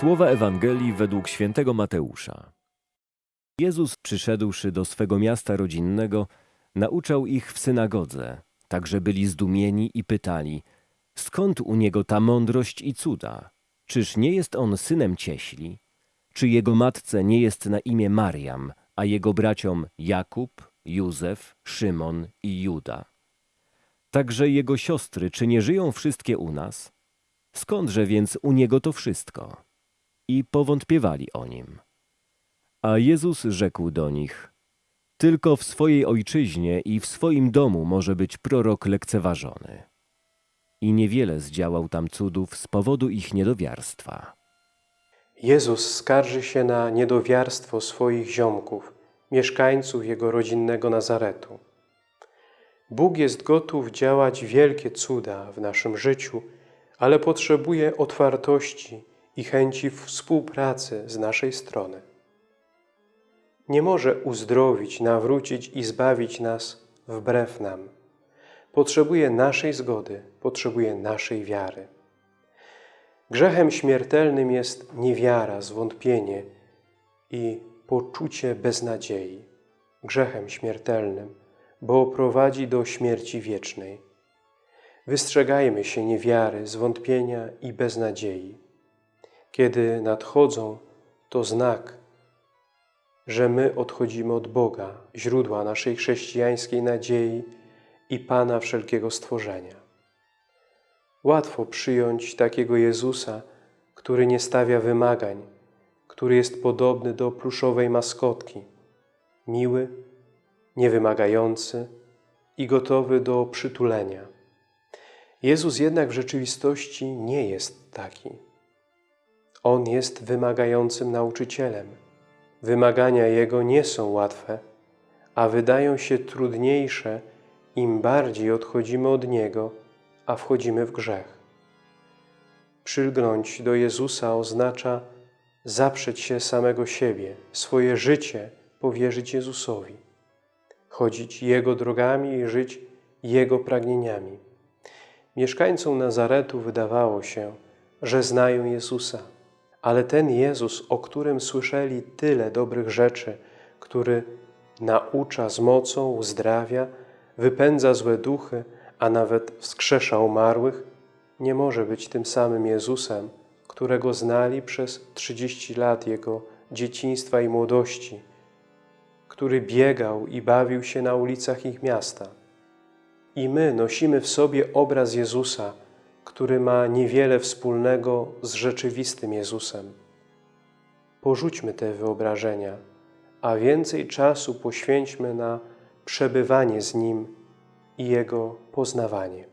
Słowa Ewangelii według świętego Mateusza. Jezus, przyszedłszy do swego miasta rodzinnego, nauczał ich w synagodze, tak że byli zdumieni i pytali, skąd u niego ta mądrość i cuda? Czyż nie jest on synem cieśli? Czy jego matce nie jest na imię Mariam, a jego braciom Jakub, Józef, Szymon i Juda? Także jego siostry, czy nie żyją wszystkie u nas? Skądże więc u niego to wszystko? I powątpiewali o nim. A Jezus rzekł do nich, tylko w swojej ojczyźnie i w swoim domu może być prorok lekceważony. I niewiele zdziałał tam cudów z powodu ich niedowiarstwa. Jezus skarży się na niedowiarstwo swoich ziomków, mieszkańców Jego rodzinnego Nazaretu. Bóg jest gotów działać wielkie cuda w naszym życiu, ale potrzebuje otwartości i chęci współpracy z naszej strony. Nie może uzdrowić, nawrócić i zbawić nas wbrew nam. Potrzebuje naszej zgody, potrzebuje naszej wiary. Grzechem śmiertelnym jest niewiara, zwątpienie i poczucie beznadziei. Grzechem śmiertelnym, bo prowadzi do śmierci wiecznej. Wystrzegajmy się niewiary, zwątpienia i beznadziei. Kiedy nadchodzą, to znak, że my odchodzimy od Boga, źródła naszej chrześcijańskiej nadziei i Pana wszelkiego stworzenia. Łatwo przyjąć takiego Jezusa, który nie stawia wymagań, który jest podobny do pluszowej maskotki, miły, niewymagający i gotowy do przytulenia. Jezus jednak w rzeczywistości nie jest taki. On jest wymagającym nauczycielem. Wymagania Jego nie są łatwe, a wydają się trudniejsze, im bardziej odchodzimy od Niego, a wchodzimy w grzech. Przylgnąć do Jezusa oznacza zaprzeć się samego siebie, swoje życie powierzyć Jezusowi, chodzić Jego drogami i żyć Jego pragnieniami. Mieszkańcom Nazaretu wydawało się, że znają Jezusa, ale ten Jezus, o którym słyszeli tyle dobrych rzeczy, który naucza z mocą, uzdrawia, wypędza złe duchy, a nawet wskrzesza umarłych, nie może być tym samym Jezusem, którego znali przez 30 lat Jego dzieciństwa i młodości, który biegał i bawił się na ulicach ich miasta. I my nosimy w sobie obraz Jezusa, który ma niewiele wspólnego z rzeczywistym Jezusem. Porzućmy te wyobrażenia, a więcej czasu poświęćmy na przebywanie z Nim i Jego poznawanie.